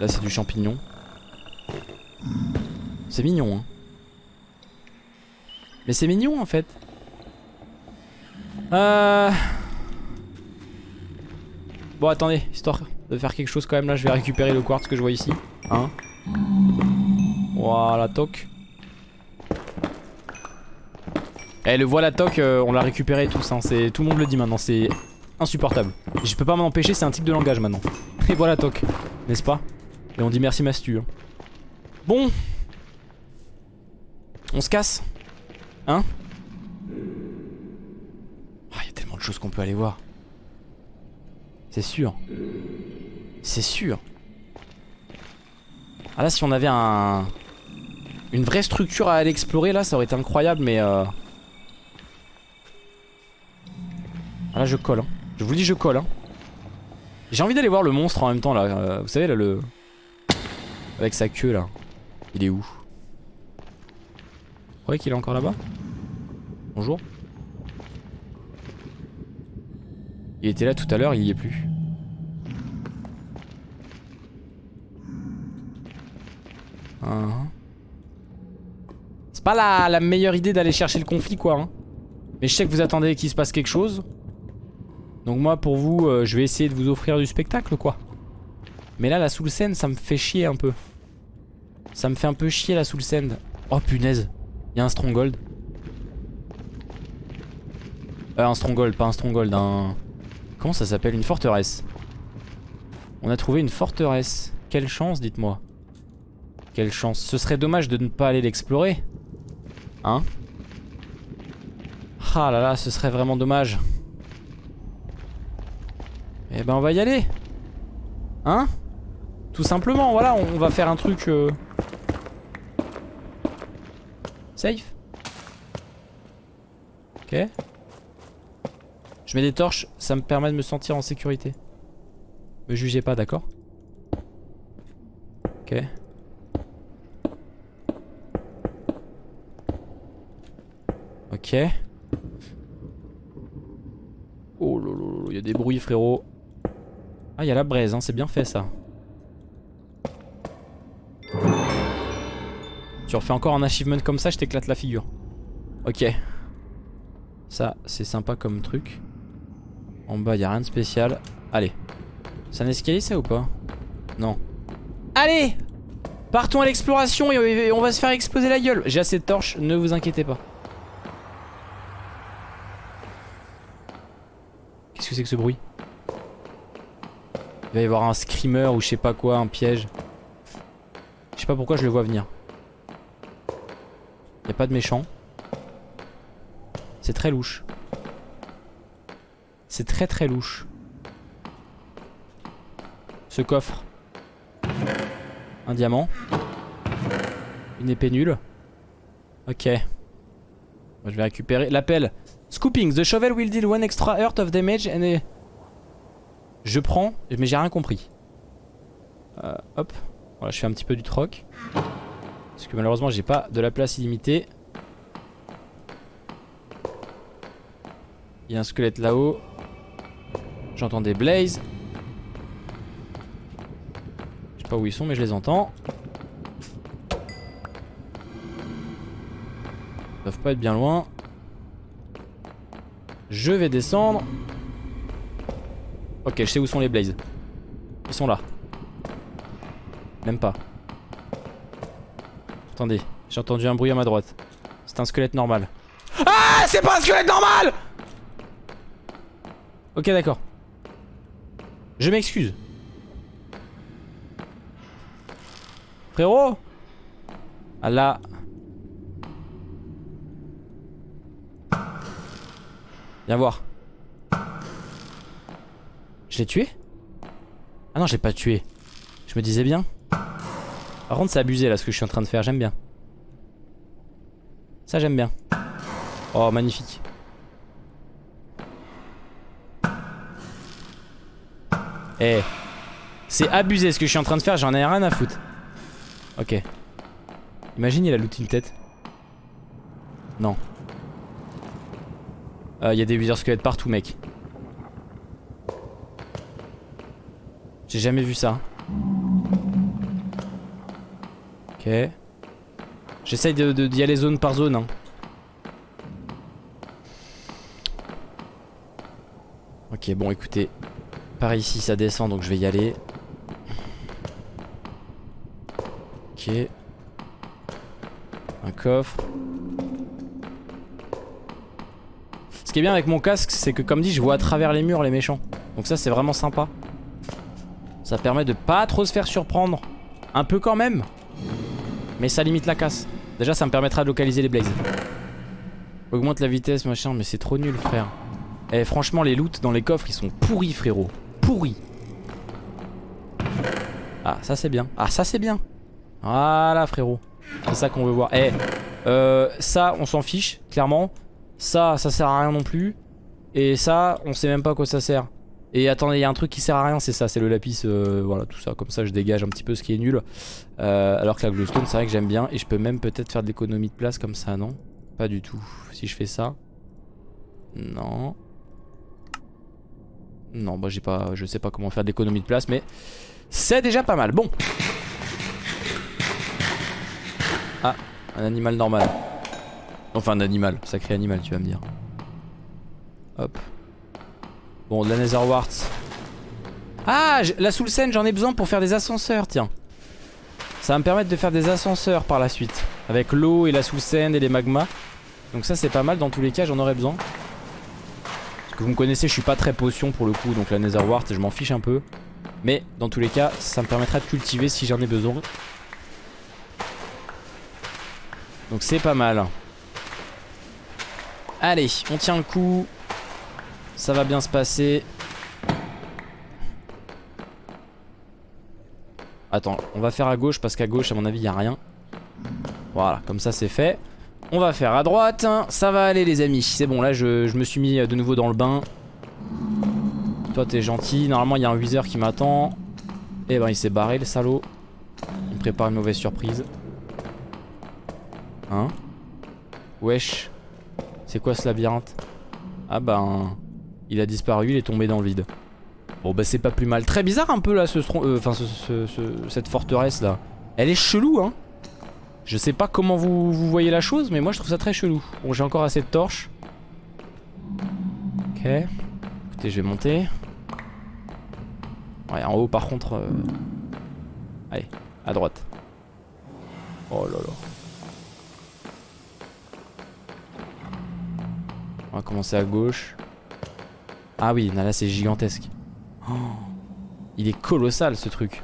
Là, c'est du champignon. C'est mignon, hein. Mais c'est mignon, en fait. Euh... Bon attendez, histoire de faire quelque chose quand même là, je vais récupérer le quartz que je vois ici. Hein Voilà, toc. Eh le voilà toc, euh, on l'a récupéré tous, hein. tout le monde le dit maintenant, c'est insupportable. Je peux pas m'en empêcher, c'est un type de langage maintenant. Et voilà toc, n'est-ce pas? Et on dit merci Mastu. Hein. Bon. On se casse Hein? Chose qu'on peut aller voir. C'est sûr. C'est sûr. Ah là si on avait un... Une vraie structure à aller explorer là ça aurait été incroyable mais euh... Ah là je colle hein. Je vous dis je colle hein. J'ai envie d'aller voir le monstre en même temps là euh, Vous savez là le... Avec sa queue là Il est où? Vous croyez qu'il est encore là-bas? Bonjour Il était là tout à l'heure, il y est plus. Uh-huh. C'est pas la, meilleure idée d'aller chercher le conflit quoi. Hein. Mais je sais que vous attendez qu'il se passe quelque chose. Donc moi pour vous, euh, je vais essayer de vous offrir du spectacle quoi. Mais là la soul sand ça me fait chier un peu. Ça me fait un peu chier la soul sand. Oh punaise, il y a un stronghold. Euh, un stronghold, pas un stronghold, un... Comment ça s'appelle Une forteresse. On a trouvé une forteresse. Quelle chance, dites-moi. Quelle chance. Ce serait dommage de ne pas aller l'explorer. Hein Ah là là, ce serait vraiment dommage. Eh ben on va y aller. Hein Tout simplement, voilà, on va faire un truc... Euh... Safe Ok. Je mets des torches, ça me permet de me sentir en sécurité. Me jugez pas, d'accord Ok. Ok. Oh lolo, il y a des bruits frérot. Ah, il y a la braise, hein, c'est bien fait ça. Tu refais encore un achievement comme ça, je t'éclate la figure. Ok. Ça, c'est sympa comme truc. En bas, y a rien de spécial. Allez. C'est un escalier ça ou pas? Non. Allez Partons à l'exploration et on va se faire exploser la gueule. J'ai assez de torches, ne vous inquiétez pas. Qu'est-ce que c'est que ce bruit? Il va y avoir un screamer ou je sais pas quoi, un piège. Je sais pas pourquoi je le vois venir. Y a pas de méchant. C'est très louche. C'est très très louche. Ce coffre. Un diamant. Une épée nulle. Ok. je vais récupérer l'appel. Scooping. The shovel will deal one extra earth of damage and... Je prends, mais j'ai rien compris. Euh, hop. Voilà, je fais un petit peu du troc. Parce que malheureusement, j'ai pas de la place illimitée. Il y a un squelette là-haut. J'entends des blazes. Je sais pas où ils sont, mais je les entends. Ils doivent pas être bien loin. Je vais descendre. Ok, je sais où sont les blazes. Ils sont là. Même pas. Attendez, j'ai entendu un bruit à ma droite. C'est un squelette normal. Ah C'est pas un squelette normal Ok d'accord. Je m'excuse. Frérot? Ah là Viens voir. Je l'ai tué? Ah non, je l'ai pas tué. Je me disais bien. Par contre, c'est abusé là ce que je suis en train de faire. J'aime bien. Ça, j'aime bien. Oh, magnifique. Eh. C'est abusé ce que je suis en train de faire. J'en ai rien à foutre. Ok. Imagine, il a looté une tête. Non. Il euh, y a des wither squelettes partout, mec. J'ai jamais vu ça. Ok. J'essaye d'y de, aller zone par zone. Hein. Ok, bon, écoutez. Par ici, ça descend, donc je vais y aller. Ok. Un coffre. Ce qui est bien avec mon casque, c'est que comme dit, je vois à travers les murs les méchants. Donc ça, c'est vraiment sympa. Ça permet de pas trop se faire surprendre. Un peu quand même. Mais ça limite la casse. Déjà ça me permettra de localiser les blazes. Augmente la vitesse machin mais c'est trop nul frère. Eh franchement les loots dans les coffres ils sont pourris frérot. Ah ça c'est bien. Ah ça c'est bien. Voilà frérot. C'est ça qu'on veut voir. Eh euh, ça on s'en fiche clairement. Ça ça sert à rien non plus. Et ça on sait même pas à quoi ça sert. Et attendez, il y a un truc qui sert à rien, c'est ça, c'est le lapis, euh, voilà, tout ça, comme ça je dégage un petit peu ce qui est nul. Euh, alors que la glowstone, c'est vrai que j'aime bien, et je peux même peut-être faire de l'économie de place comme ça, non? Pas du tout. Si je fais ça... Non. Non, bah j'ai pas, je sais pas comment faire de l'économie de place, mais c'est déjà pas mal. Bon. Ah, un animal normal. Enfin, un animal, sacré animal, tu vas me dire. Hop. Bon, de la Nether Ah, la Soul j'en ai besoin pour faire des ascenseurs, tiens. Ça va me permettre de faire des ascenseurs par la suite. Avec l'eau et la Soul et les magmas. Donc ça, c'est pas mal. Dans tous les cas, j'en aurais besoin. Que vous me connaissez, je suis pas très potion pour le coup. Donc la Nether je m'en fiche un peu. Mais dans tous les cas, ça me permettra de cultiver si j'en ai besoin. Donc c'est pas mal. Allez, on tient le coup. Ça va bien se passer. Attends, on va faire à gauche parce qu'à gauche, à mon avis, il n'y a rien. Voilà, comme ça, c'est fait. On va faire à droite. Ça va aller, les amis. C'est bon, là, je, me suis mis de nouveau dans le bain. Toi, t'es gentil. Normalement, il y a un Wither qui m'attend. Eh ben, il s'est barré, le salaud. Il me prépare une mauvaise surprise. Hein? Wesh. C'est quoi ce labyrinthe? Ah ben... Il a disparu, il est tombé dans le vide. Bon bah c'est pas plus mal. Très bizarre un peu là ce, euh, enfin, cette forteresse là. Elle est chelou hein. Je sais pas comment vous, vous, voyez la chose mais moi je trouve ça très chelou. Bon j'ai encore assez de torches. Ok. Écoutez, je vais monter. Ouais, en haut par contre... euh, Allez, à droite. Oh là là. On va commencer à gauche. Ah oui, là, c'est gigantesque. Il est colossal ce truc.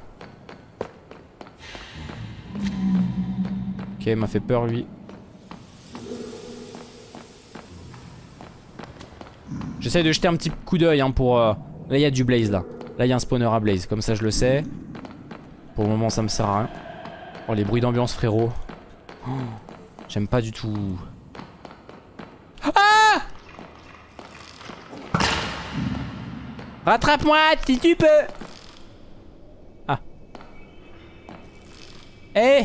Ok, il m'a fait peur lui. J'essaye de jeter un petit coup d'œil hein, pour... euh, Là il y a du blaze là. Là il y a un spawner à blaze, comme ça je le sais. Pour le moment ça me sert à rien. Oh les bruits d'ambiance frérot. Oh, J'aime pas du tout. Ah Rattrape-moi si tu peux Ah. Eh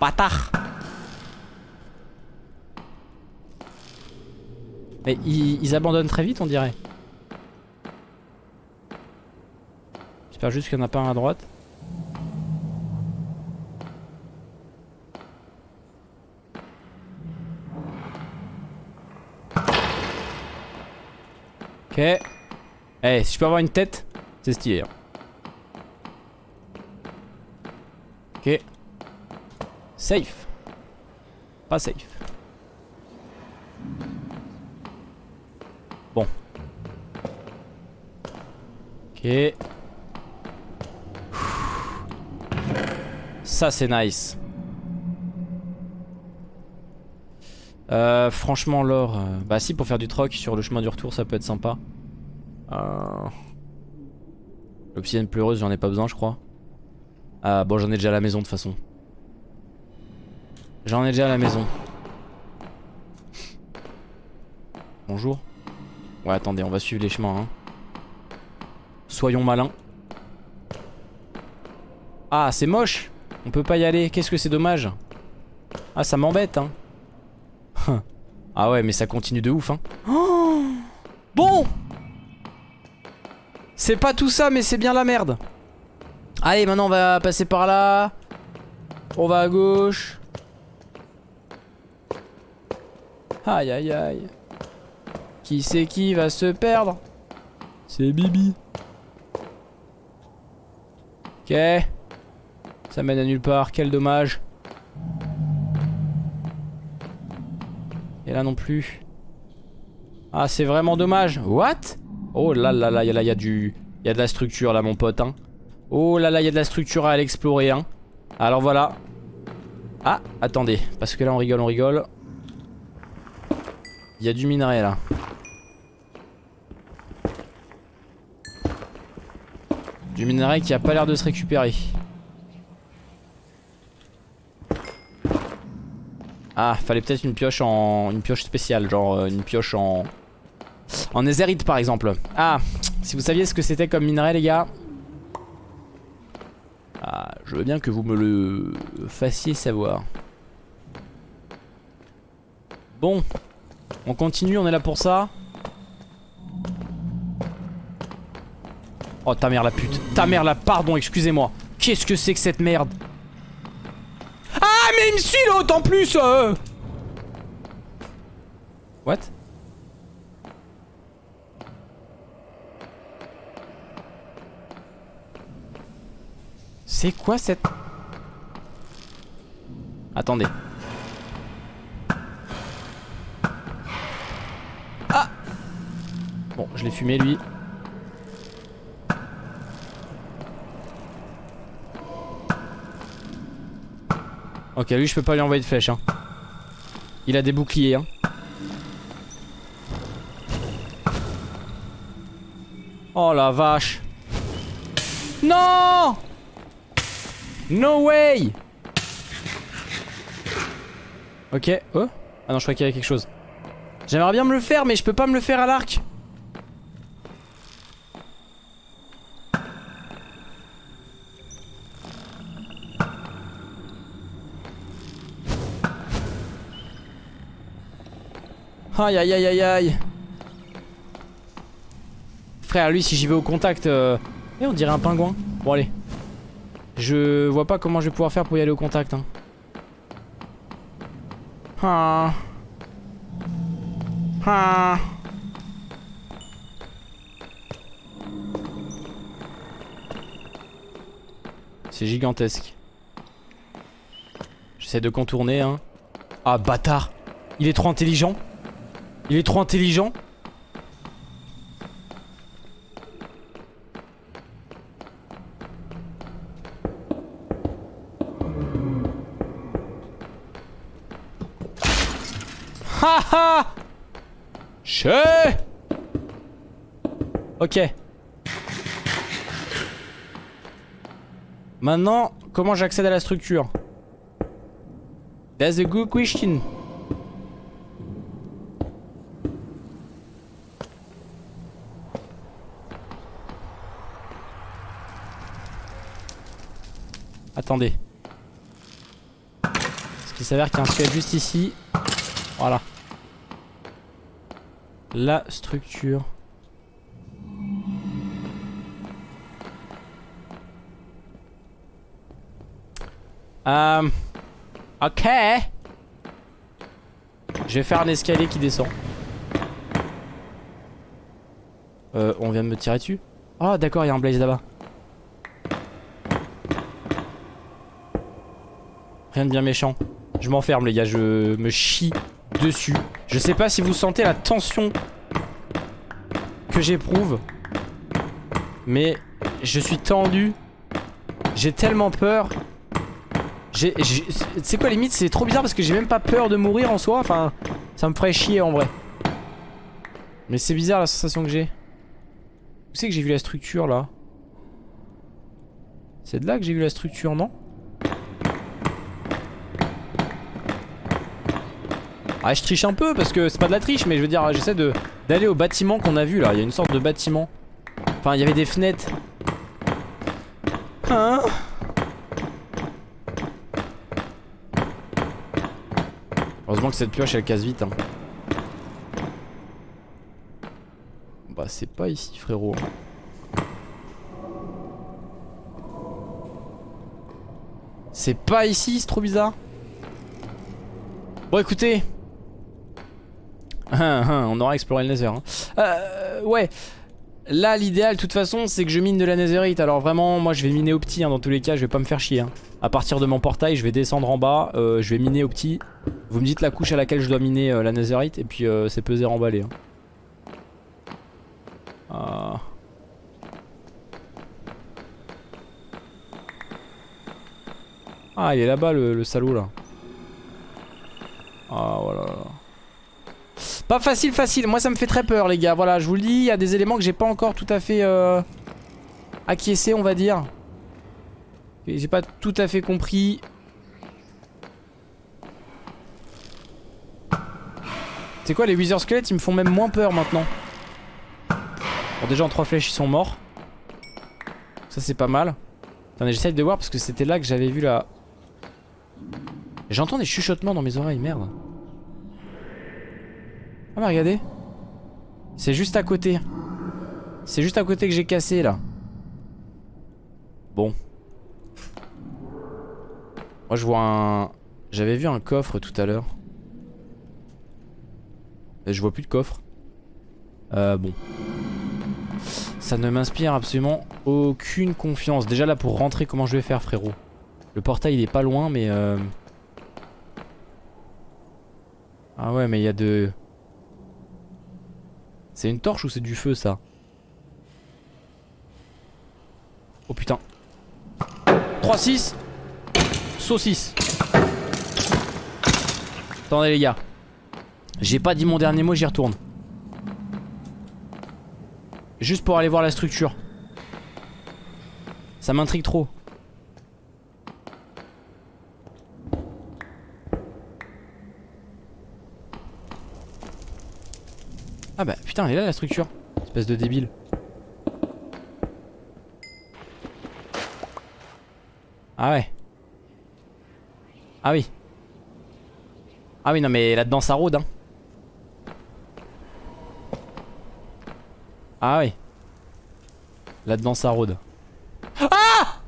Bâtard Mais ils, abandonnent très vite on dirait. J'espère juste qu'il n'y en a pas un à droite. Ok. Eh, si je peux avoir une tête, c'est stylé. hein. Ok. Safe. Pas safe. Bon. Ok. Ça c'est nice. Euh, franchement l'or, euh, bah si pour faire du troc sur le chemin du retour ça peut être sympa. Euh... L'obsidienne pleureuse j'en ai pas besoin je crois. Ah bon j'en ai déjà à la maison de toute façon. J'en ai déjà à la maison. Bonjour. Ouais attendez on va suivre les chemins hein. Soyons malins. Ah c'est moche. On peut pas y aller, qu'est-ce que c'est dommage. Ah ça m'embête hein. Ah ouais mais ça continue de ouf hein. Oh Bon! C'est pas tout ça mais c'est bien la merde. Allez maintenant on va passer par là. On va à gauche Aïe aïe aïe Qui c'est qui va se perdre? C'est Bibi Ok Ça mène à nulle part, quel dommage Et là non plus. Ah, c'est vraiment dommage. What? Oh là là là, il y a du... Il y a de la structure là, mon pote. Hein. Oh là là, il y a de la structure à aller explorer. Hein. Alors voilà. Ah, attendez. Parce que là, on rigole, on rigole. Il y a du minerai là. Du minerai qui a pas l'air de se récupérer. Ah, fallait peut-être une pioche en une pioche spéciale, genre euh, une pioche en en netherite par exemple. Ah, si vous saviez ce que c'était comme minerai les gars. Ah, je veux bien que vous me le fassiez savoir. Bon, on continue, on est là pour ça. Oh ta mère la pute, ta mère la pardon, excusez-moi. Qu'est-ce que c'est que cette merde? Ah mais il me suit l'autre en plus euh What? C'est quoi cette... Attendez. Bon, je l'ai fumé lui. Ok, lui je peux pas lui envoyer de flèche. Hein. Il a des boucliers. Hein. Oh la vache. Non No way Ok, oh Ah non, je crois qu'il y avait quelque chose. J'aimerais bien me le faire, mais je peux pas me le faire à l'arc. Aïe aïe aïe aïe aïe. Frère lui si j'y vais au contact euh... Et on dirait un pingouin. Bon allez. Je vois pas comment je vais pouvoir faire pour y aller au contact hein. ah. Ah. C'est gigantesque. J'essaie de contourner hein. Ah bâtard. Il est trop intelligent. Il est trop intelligent. Haha Che Ok. Maintenant, comment j'accède à la structure? That's a good question. Attendez. Parce qu'il s'avère qu'il y a un squelette juste ici. Voilà. La structure. Euh... Ok. Je vais faire un escalier qui descend. Euh, on vient de me tirer dessus. Oh d'accord, il y a un blaze là-bas. Bien méchant. Je m'enferme les gars, je me chie dessus. Je sais pas si vous sentez la tension que j'éprouve. Mais je suis tendu. J'ai tellement peur. C'est quoi limite c'est trop bizarre parce que j'ai même pas peur de mourir en soi. Enfin, ça me ferait chier en vrai. Mais c'est bizarre la sensation que j'ai. Où c'est que j'ai vu la structure là? C'est de là que j'ai vu la structure, non? Ah je triche un peu parce que c'est pas de la triche mais je veux dire j'essaie d'aller au bâtiment qu'on a vu là. Il y a une sorte de bâtiment. Enfin il y avait des fenêtres. Hein? Heureusement que cette pioche elle casse vite hein. Bah c'est pas ici frérot. C'est pas ici, c'est trop bizarre. Bon écoutez, on aura exploré le nether. Hein. Euh, ouais. Là, l'idéal, de toute façon, c'est que je mine de la netherite. Alors vraiment, moi, je vais miner au petit. Hein, dans tous les cas, je vais pas me faire chier. Hein. À partir de mon portail, je vais descendre en bas. Euh, je vais miner au petit. Vous me dites la couche à laquelle je dois miner euh, la netherite. Et puis, c'est peser emballé. Hein. Ah. ah, il est là-bas, le, le salaud, là. Ah, voilà. Pas facile, facile. Moi, ça me fait très peur, les gars. Voilà, je vous le dis, il y a des éléments que j'ai pas encore tout à fait euh, acquiescé, on va dire. J'ai pas tout à fait compris. C'est quoi, les Wither Squelettes, ils me font même moins peur maintenant. Bon, déjà, en trois flèches, ils sont morts. Ça, c'est pas mal. Attendez, j'essaie de voir parce que c'était là que j'avais vu la... J'entends des chuchotements dans mes oreilles, merde. Ah bah regardez. C'est juste à côté. C'est juste à côté que j'ai cassé là. Bon. Moi je vois un... J'avais vu un coffre tout à l'heure. Je vois plus de coffre. Euh bon. Ça ne m'inspire absolument aucune confiance. Déjà là pour rentrer comment je vais faire frérot? Le portail il est pas loin mais euh... Ah ouais mais il y a de... C'est une torche ou c'est du feu ça? Oh putain. 3-6 Saucisse. Attendez les gars. J'ai pas dit mon dernier mot j'y retourne. Juste pour aller voir la structure. Ça m'intrigue trop Ah bah putain elle est là la structure. Espèce de débile. Ah ouais. Ah oui. Ah oui non mais là-dedans ça rôde hein. Ah oui Là-dedans ça rôde. Ah!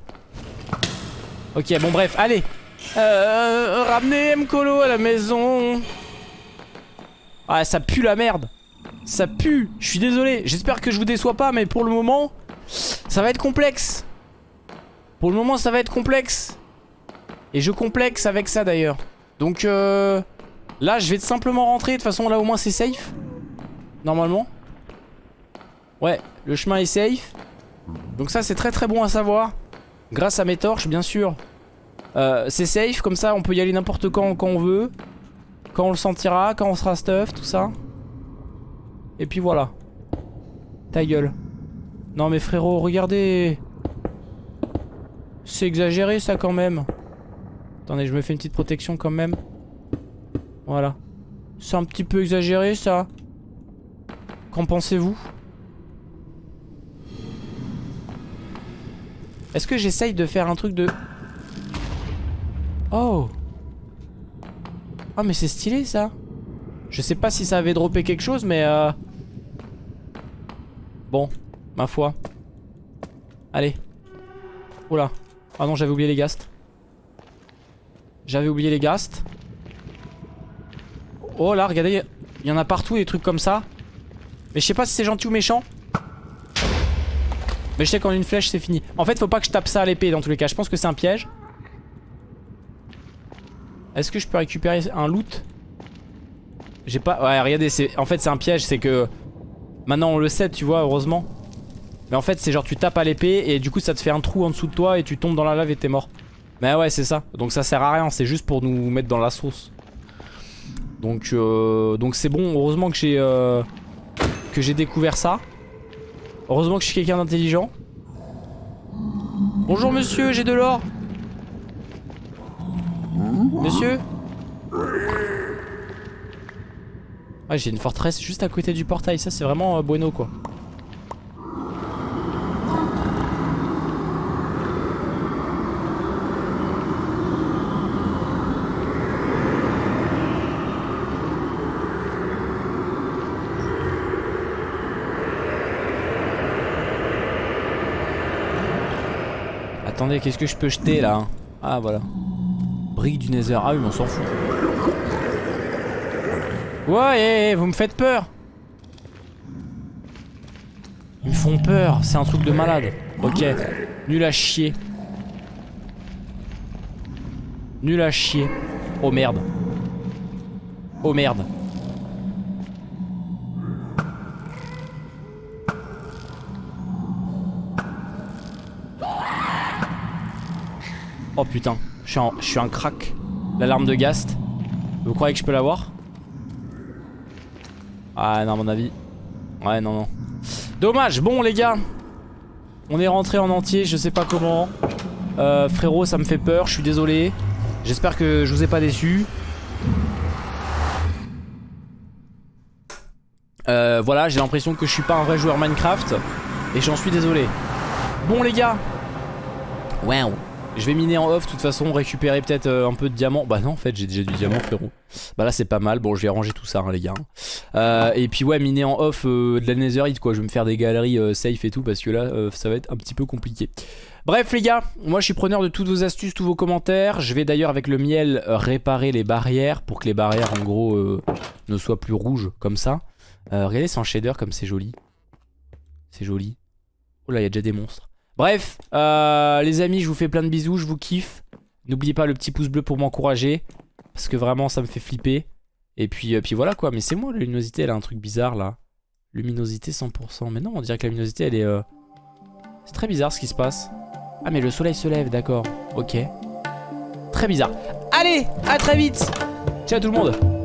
Ok bon bref allez. Euh, Ramenez Mkolo à la maison. Ah ça pue la merde ça pue, je suis désolé. J'espère que je vous déçois pas, mais pour le moment, ça va être complexe. Pour le moment, ça va être complexe. Et je complexe avec ça d'ailleurs. Donc euh, là, je vais simplement rentrer. De toute façon, là au moins c'est safe. Normalement. Ouais, le chemin est safe. Donc ça, c'est très très bon à savoir. Grâce à mes torches, bien sûr. Euh, c'est safe, comme ça on peut y aller n'importe quand, quand on veut. Quand on le sentira, quand on sera stuff, tout ça. Et puis voilà. Ta gueule. Non mais frérot, regardez. C'est exagéré ça quand même. Attendez, je me fais une petite protection quand même. Voilà. C'est un petit peu exagéré ça. Qu'en pensez-vous? Est-ce que j'essaye de faire un truc de... Oh Oh mais c'est stylé ça Je sais pas si ça avait droppé quelque chose mais euh... Bon, ma foi. Allez. Oula. Ah non j'avais oublié les ghasts. J'avais oublié les ghasts. Oh là regardez, il y en a partout des trucs comme ça. Mais je sais pas si c'est gentil ou méchant. Mais je sais qu'en une flèche c'est fini. En fait faut pas que je tape ça à l'épée dans tous les cas. Je pense que c'est un piège. Est-ce que je peux récupérer un loot? J'ai pas... Ouais regardez en fait c'est un piège c'est que Maintenant on le sait tu vois heureusement. Mais en fait c'est genre tu tapes à l'épée et du coup ça te fait un trou en dessous de toi et tu tombes dans la lave et t'es mort. Mais ouais c'est ça. Donc ça sert à rien. C'est juste pour nous mettre dans la sauce. Donc euh, donc c'est bon. Heureusement que j'ai euh, Que j'ai découvert ça. Heureusement que je suis quelqu'un d'intelligent. Bonjour monsieur. J'ai de l'or. Monsieur? Ah j'ai une forteresse juste à côté du portail Ça c'est vraiment euh, bueno quoi Attendez qu'est-ce que je peux jeter là Ah voilà Brique du nether. Ah oui, mais on s'en fout. Ouais, vous me faites peur. Ils me font peur. C'est un truc de malade. Ok. Nul à chier. Nul à chier. Oh merde. Oh merde. Oh putain. Je suis, un crack. L'alarme de Gast. Vous croyez que je peux l'avoir? Ah non à mon avis. Ouais non non. Dommage. Bon les gars. On est rentré en entier. Je sais pas comment. Euh, frérot ça me fait peur. Je suis désolé. J'espère que je vous ai pas déçu. Euh, voilà j'ai l'impression que je suis pas un vrai joueur Minecraft. Et j'en suis désolé. Bon les gars. Wow. Je vais miner en off, de toute façon, récupérer peut-être euh, un peu de diamant. Bah non, en fait, j'ai déjà du diamant, frérot. Bah là, c'est pas mal. Bon, je vais ranger tout ça, hein, les gars. Euh, et puis, ouais, miner en off euh, de la netherite, quoi. Je vais me faire des galeries safe et tout, parce que là, ça va être un petit peu compliqué. Bref, les gars, moi, je suis preneur de toutes vos astuces, tous vos commentaires. Je vais d'ailleurs, avec le miel, réparer les barrières pour que les barrières, en gros, ne soient plus rouges, comme ça. regardez, c'est en shader, comme c'est joli. C'est joli. Oh là, il y a déjà des monstres. Bref, euh, les amis, je vous fais plein de bisous, je vous kiffe. N'oubliez pas le petit pouce bleu pour m'encourager. Parce que vraiment, ça me fait flipper. Et puis, euh, puis voilà quoi. Mais c'est moi, la luminosité, elle a un truc bizarre là. Luminosité 100%. Mais non, on dirait que la luminosité, elle est... Euh, c'est très bizarre ce qui se passe. Ah, mais le soleil se lève, d'accord. Ok. Très bizarre. Allez, à très vite. Ciao tout le monde.